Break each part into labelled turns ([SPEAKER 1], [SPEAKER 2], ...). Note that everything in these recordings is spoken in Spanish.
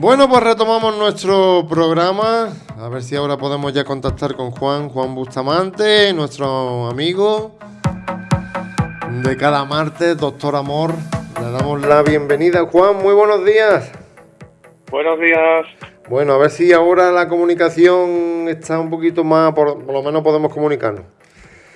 [SPEAKER 1] Bueno, pues retomamos nuestro programa. A ver si ahora podemos ya contactar con Juan, Juan Bustamante, nuestro amigo de cada martes, Doctor Amor. Le damos la bienvenida, Juan. Muy buenos días.
[SPEAKER 2] Buenos días.
[SPEAKER 1] Bueno, a ver si ahora la comunicación está un poquito más, por, lo menos podemos comunicarnos.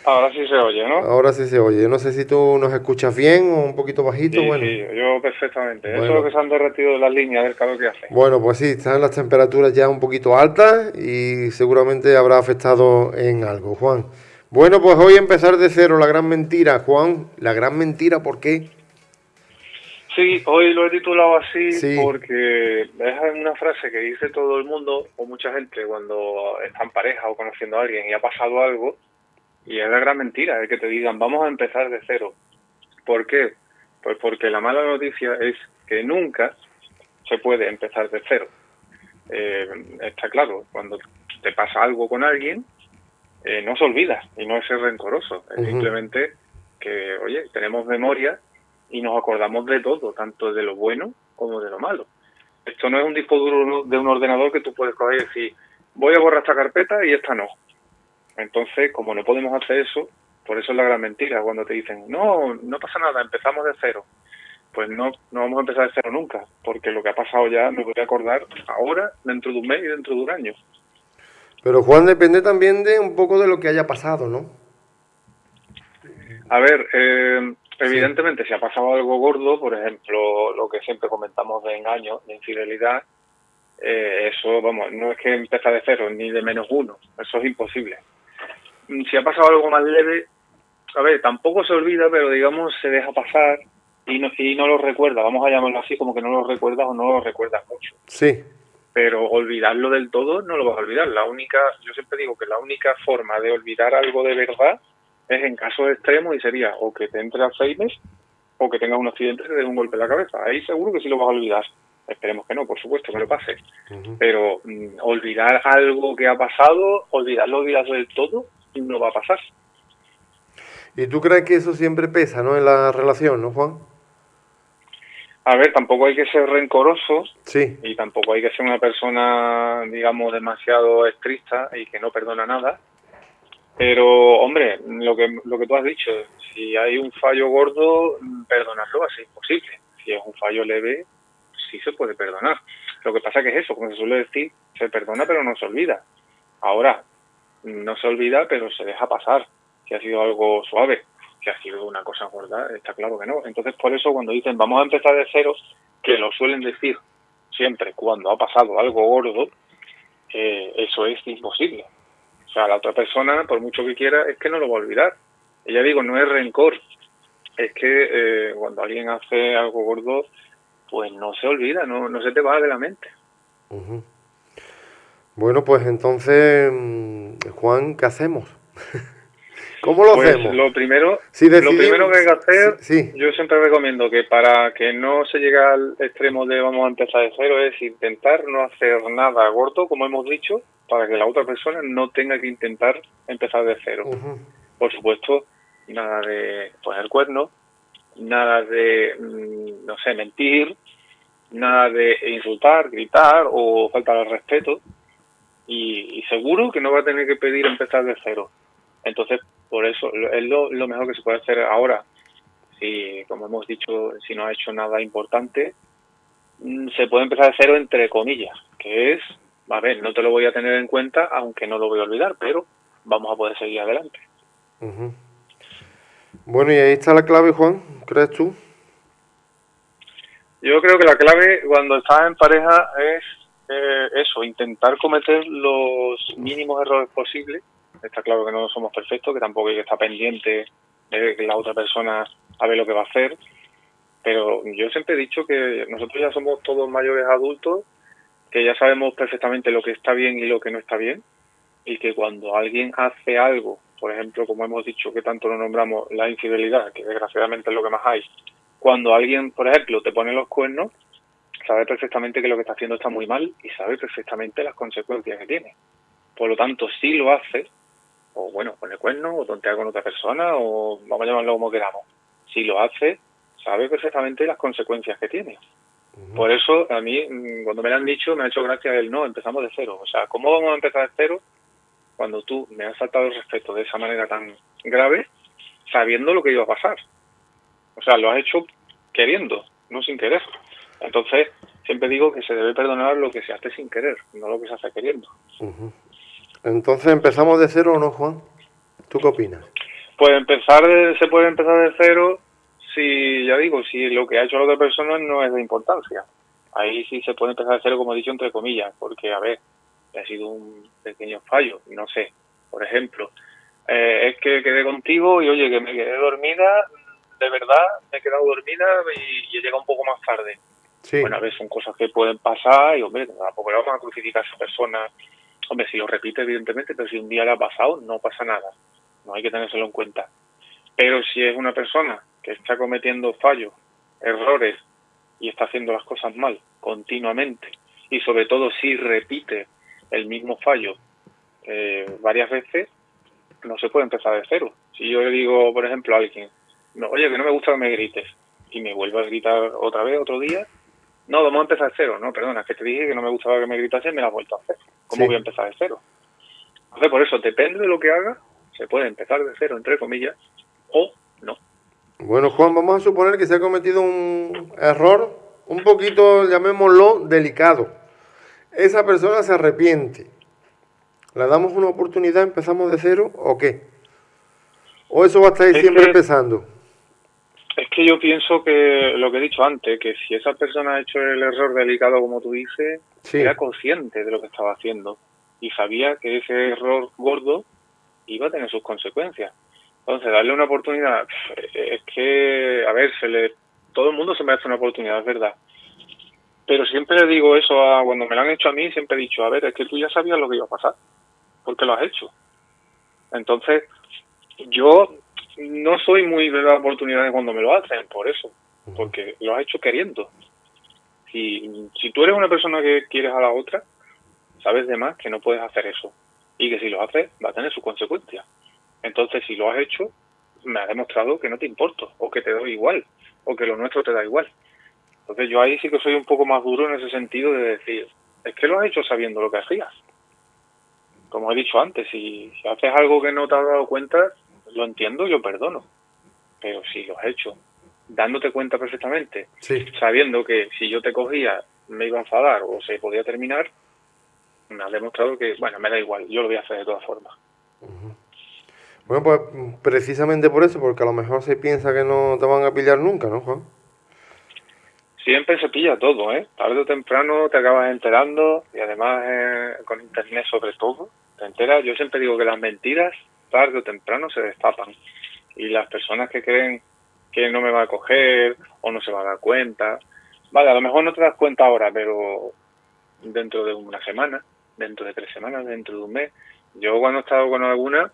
[SPEAKER 2] Ahora sí se oye, ¿no?
[SPEAKER 1] Ahora sí se oye. No sé si tú nos escuchas bien o un poquito bajito.
[SPEAKER 2] Sí,
[SPEAKER 1] bueno.
[SPEAKER 2] sí, yo perfectamente. Eso es lo que se han derretido las líneas del calor que hace.
[SPEAKER 1] Bueno, pues sí, están las temperaturas ya un poquito altas y seguramente habrá afectado en algo, Juan. Bueno, pues hoy empezar de cero, la gran mentira. Juan, la gran mentira, ¿por qué?
[SPEAKER 2] Sí, hoy lo he titulado así porque es una frase que dice todo el mundo o mucha gente cuando está en pareja o conociendo a alguien y ha pasado algo y es la gran mentira, es que te digan vamos a empezar de cero. ¿Por qué? Pues porque la mala noticia es que nunca se puede empezar de cero. Eh, está claro, cuando te pasa algo con alguien, eh, no se olvida y no es ser rencoroso, es simplemente que, oye, tenemos memoria y nos acordamos de todo, tanto de lo bueno como de lo malo. Esto no es un disco duro de un ordenador que tú puedes coger y decir, voy a borrar esta carpeta y esta no. Entonces, como no podemos hacer eso, por eso es la gran mentira, cuando te dicen, no, no pasa nada, empezamos de cero. Pues no, no vamos a empezar de cero nunca, porque lo que ha pasado ya me voy a acordar ahora, dentro de un mes y dentro de un año.
[SPEAKER 1] Pero Juan, depende también de un poco de lo que haya pasado, ¿no?
[SPEAKER 2] A ver, eh, Evidentemente, si ha pasado algo gordo, por ejemplo, lo que siempre comentamos de engaño, de infidelidad, eh, eso, vamos, no es que empieza de cero ni de menos uno, eso es imposible. Mm, si ha pasado algo más leve, a ver, tampoco se olvida, pero digamos se deja pasar y no, y no lo recuerda, vamos a llamarlo así, como que no lo recuerdas o no lo recuerdas mucho.
[SPEAKER 1] Sí.
[SPEAKER 2] Pero olvidarlo del todo no lo vas a olvidar. La única, yo siempre digo que la única forma de olvidar algo de verdad es en casos extremos y sería o que te entre Alzheimer o que tengas un accidente y te dé un golpe en la cabeza. Ahí seguro que sí lo vas a olvidar. Esperemos que no, por supuesto, que lo pase. Pero mm, olvidar algo que ha pasado, olvidarlo, olvidarlo del todo, no va a pasar.
[SPEAKER 1] ¿Y tú crees que eso siempre pesa, no, en la relación, no, Juan?
[SPEAKER 2] A ver, tampoco hay que ser rencoroso
[SPEAKER 1] sí.
[SPEAKER 2] y tampoco hay que ser una persona, digamos, demasiado estricta y que no perdona nada pero, hombre, lo que, lo que tú has dicho, si hay un fallo gordo, perdonarlo así es posible. Si es un fallo leve, sí se puede perdonar. Lo que pasa que es eso, como se suele decir, se perdona pero no se olvida. Ahora, no se olvida pero se deja pasar. Si ha sido algo suave, si ha sido una cosa gorda, está claro que no. Entonces, por eso cuando dicen vamos a empezar de cero, que lo suelen decir siempre cuando ha pasado algo gordo, eh, eso es imposible o sea, la otra persona, por mucho que quiera, es que no lo va a olvidar. Ya digo, no es rencor, es que eh, cuando alguien hace algo gordo, pues no se olvida, no, no se te va de la mente.
[SPEAKER 1] Bueno, pues entonces, mm, Juan, ¿qué hacemos? ¿Cómo lo
[SPEAKER 2] pues
[SPEAKER 1] hacemos?
[SPEAKER 2] Lo primero, lo primero que hay que hacer, yo siempre recomiendo que para que no se llegue al extremo de vamos a empezar de cero, es intentar no hacer nada gordo, como hemos dicho, para que la otra persona no tenga que intentar empezar de cero. Por supuesto, nada de poner cuernos, nada de, mm, no sé, mentir, nada de insultar, gritar o faltar al respeto. Y, seguro que no va a tener que pedir empezar de cero. Entonces, por eso es lo, lo mejor que se puede hacer ahora. Si, como hemos dicho, si no ha hecho nada importante, mm, se puede empezar de cero entre comillas, que es a ver, no te lo voy a tener en cuenta, aunque no lo voy a olvidar, pero vamos a poder seguir adelante.
[SPEAKER 1] Bueno, y ahí está la clave, Juan, ¿crees tú?
[SPEAKER 2] Yo creo que la clave cuando estás en pareja es eh, eso, intentar cometer los mínimos errores posibles. Está claro que no somos perfectos, que tampoco hay que estar pendiente de que la otra persona sabe lo que va a hacer. Pero yo siempre he dicho que nosotros ya somos todos mayores adultos que ya sabemos perfectamente lo que está bien y lo que no está bien, y que cuando alguien hace algo, por ejemplo, como hemos dicho que tanto lo nombramos, la infidelidad, que desgraciadamente es lo que más hay, cuando alguien, por ejemplo, te pone los cuernos, sabe perfectamente que lo que está haciendo está muy mal y sabe perfectamente las consecuencias que tiene. Por lo tanto, si lo hace, o bueno, pone cuernos, o tontea con otra persona, o vamos a llamarlo como queramos, si lo hace, sabe perfectamente las consecuencias que tiene. Por eso a mí, mm, cuando me lo han dicho, me ha hecho gracia el no, empezamos de cero. O sea, ¿cómo vamos a empezar de cero cuando tú me has faltado el respeto de esa manera tan grave, sabiendo lo que iba a pasar? O sea, lo has hecho queriendo, no sin querer. Entonces, siempre digo que se debe perdonar lo que se hace sin querer, no lo que se hace queriendo.
[SPEAKER 1] Entonces, ¿empezamos de cero o no, Juan? ¿Tú qué opinas?
[SPEAKER 2] Pues empezar, se puede empezar de cero si, ya digo, si lo que ha hecho la otra persona no es de importancia. Ahí sí se puede empezar de cero, como he dicho, entre comillas, porque, a ver, ha sido un pequeño fallo, no sé. Por ejemplo, eh, es que quedé contigo y, oye, que me quedé dormida, de verdad, me he quedado dormida y, he llegado un poco más tarde. Bueno, a ver, son cosas que pueden pasar y, hombre, tampoco le vamos a crucificar a esa persona. Hombre, si lo repite, evidentemente, pero si un día le ha pasado, no pasa nada. No hay que tenérselo en cuenta. Pero si es una persona que está cometiendo fallos, errores y está haciendo las cosas mal continuamente y sobre todo si repite el mismo fallo eh, varias veces, no se puede empezar de cero. Si yo le digo, por ejemplo, a alguien, oye, que no me gusta que me grites, y me vuelvo a gritar otra vez, otro día, no, vamos a empezar de cero. No, perdona, es que te dije que no me gustaba que me gritase y me la has vuelto a hacer. ¿Cómo voy a empezar de cero? Entonces, por eso, depende de lo que haga, se puede empezar de cero, entre comillas, o no.
[SPEAKER 1] Bueno, Juan, vamos a suponer que se ha cometido un error un poquito, llamémoslo, delicado. Esa persona se arrepiente. ¿Le damos una oportunidad, empezamos de cero o qué? ¿O eso va a estar ahí siempre empezando?
[SPEAKER 2] Que yo pienso que lo que he dicho antes, que si esa persona ha hecho el error delicado como tú dices, era consciente de lo que estaba haciendo y sabía que ese error gordo iba a tener sus consecuencias. Entonces, darle una oportunidad, es que, a ver, se le, todo el mundo se merece una oportunidad, es verdad. Pero siempre le digo eso a, cuando me lo han hecho a mí, siempre he dicho, a ver, es que tú ya sabías lo que iba a pasar, porque lo has hecho. Entonces, yo no soy muy de las oportunidades cuando me lo hacen, por eso, porque lo has hecho queriendo. Si, si tú eres una persona que quieres a la otra, sabes de más que no puedes hacer eso. Y que si lo haces, va a tener sus consecuencias. Entonces, si lo has hecho, me ha demostrado que no te importo, o que te doy igual, o que lo nuestro te da igual. Entonces, yo ahí sí que soy un poco más duro en ese sentido de decir, es que lo has hecho sabiendo lo que hacías. Como he dicho antes, si, haces algo que no te has dado cuenta, lo entiendo, yo perdono. Pero si lo has hecho dándote cuenta perfectamente, sabiendo que si yo te cogía me iba a enfadar o se podía terminar, me ha demostrado que, bueno, me da igual, yo lo voy a hacer de todas formas.
[SPEAKER 1] Bueno, pues precisamente por eso, porque a lo mejor se piensa que no te van a pillar nunca, ¿no, Juan?
[SPEAKER 2] Siempre se pilla todo, ¿eh? Tarde o temprano te acabas enterando y además eh, con internet sobre todo, te enteras. Yo siempre digo que las mentiras tarde o temprano se destapan y las personas que creen que no me va a coger o no se va a dar cuenta, vale, a lo mejor no te das cuenta ahora, pero dentro de una semana, dentro de tres semanas, dentro de un mes, yo cuando he estado con alguna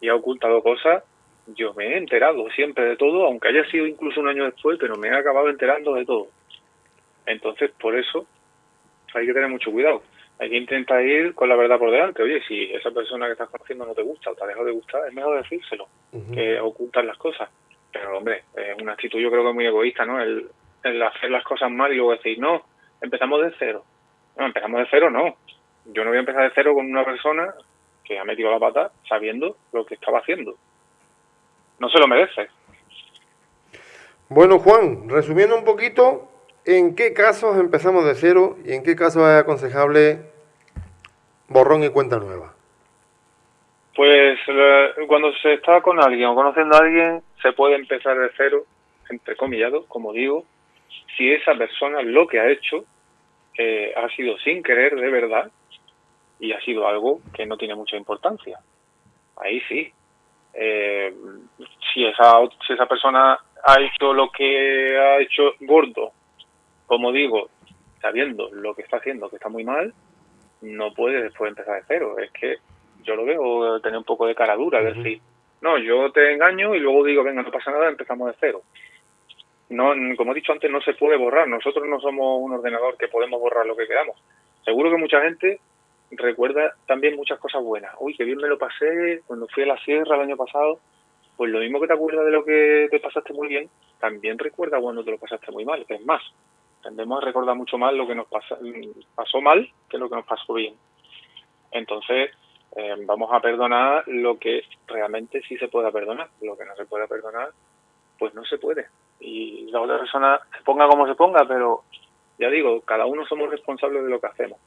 [SPEAKER 2] y ha ocultado cosas, yo me he enterado siempre de todo, aunque haya sido incluso un año después, pero me he acabado enterando de todo. Entonces, por eso hay que tener mucho cuidado. Hay que intentar ir con la verdad por delante. Oye, si esa persona que estás conociendo no te gusta o te ha dejado de gustar, es mejor decírselo que ocultar las cosas. Pero, hombre, es una actitud yo creo que muy egoísta, ¿no? El, el hacer las cosas mal y luego decir, no, empezamos de cero. No, empezamos de cero, no. Yo no voy a empezar de cero con una persona que ha metido la pata sabiendo lo que estaba haciendo. No se lo merece.
[SPEAKER 1] Bueno, Juan, resumiendo un poquito, ¿en qué casos empezamos de cero y en qué casos es aconsejable borrón y cuenta nueva?
[SPEAKER 2] Pues eh, cuando se está con alguien o conociendo a alguien, se puede empezar de cero, entre comillado, como digo, si esa persona lo que ha hecho eh, ha sido sin querer de verdad y ha sido algo que no tiene mucha importancia. Ahí sí. Eh, si, esa, si esa persona ha hecho lo que ha hecho gordo, como digo, sabiendo lo que está haciendo, que está muy mal, no puede después empezar de cero. Es que yo lo veo tener un poco de cara dura, es decir, no, yo te engaño y luego digo, venga, no pasa nada, empezamos de cero. No, como he dicho antes, no se puede borrar. Nosotros no somos un ordenador que podemos borrar lo que queramos. Seguro que mucha gente recuerda también muchas cosas buenas. Uy, qué bien me lo pasé cuando fui a la sierra el año pasado. Pues lo mismo que te acuerdas de lo que te pasaste muy bien, también recuerda cuando te lo pasaste muy mal. Es más, tendemos a recordar mucho más lo que nos pasa, pasó mal que lo que nos pasó bien. Entonces, eh, vamos a perdonar lo que realmente sí se pueda perdonar. Lo que no se pueda perdonar, pues no se puede. Y la otra persona se ponga como se ponga, pero ya digo, cada uno somos responsables de lo que hacemos.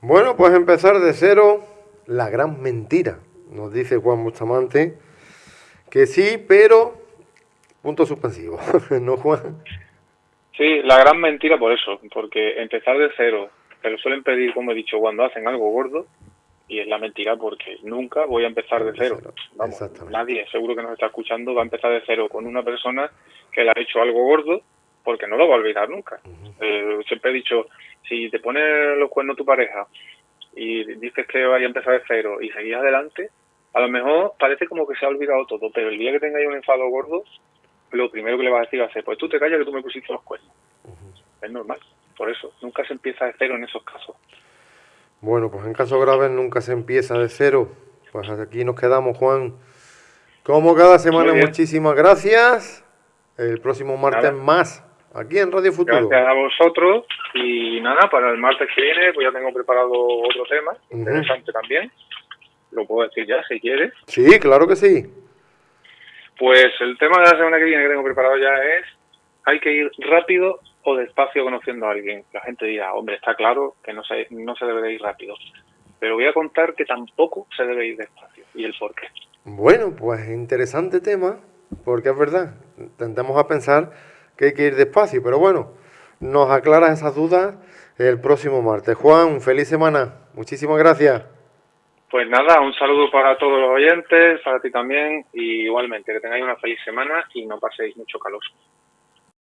[SPEAKER 1] Bueno, pues empezar de cero, la gran mentira, nos dice Juan Bustamante, que sí, pero punto suspensivo, ¿no Juan?
[SPEAKER 2] Sí, la gran mentira por eso, porque empezar de cero, te lo suelen pedir, como he dicho, cuando hacen algo gordo, y es la mentira porque nunca voy a empezar de cero. Vamos, nadie, seguro que nos está escuchando, va a empezar de cero con una persona que le ha hecho algo gordo, porque no lo va a olvidar nunca. Eh, siempre he dicho, si te pones los cuernos tu pareja y dices que vaya a empezar de cero y seguís adelante, a lo mejor parece como que se ha olvidado todo, pero el día que tengáis un enfado gordo, lo primero que le vas a decir va a ser, pues tú te callas que tú me pusiste los cuernos. Es normal, por eso, nunca se empieza de cero en esos casos.
[SPEAKER 1] Bueno, pues en casos graves nunca se empieza de cero. Pues aquí nos quedamos, Juan. Como cada semana, muchísimas gracias. El próximo martes más aquí en Radio Futuro.
[SPEAKER 2] Gracias a vosotros y nada, para el martes que viene pues ya tengo preparado otro tema, interesante también. Lo puedo decir ya si quieres.
[SPEAKER 1] Sí, claro que sí.
[SPEAKER 2] Pues el tema de la semana que viene que tengo preparado ya es hay que ir rápido o despacio conociendo a alguien. La gente dirá, hombre, está claro que no se, no se debe de ir rápido. Pero voy a contar que tampoco se debe ir despacio y el por qué.
[SPEAKER 1] Bueno, pues interesante tema, porque es verdad, tendemos a pensar que hay que ir despacio, pero bueno, nos aclaras esas dudas el próximo martes. Juan, feliz semana. Muchísimas gracias.
[SPEAKER 2] Pues nada, un saludo para todos los oyentes, para ti también, y igualmente que tengáis una feliz semana y no paséis mucho calor.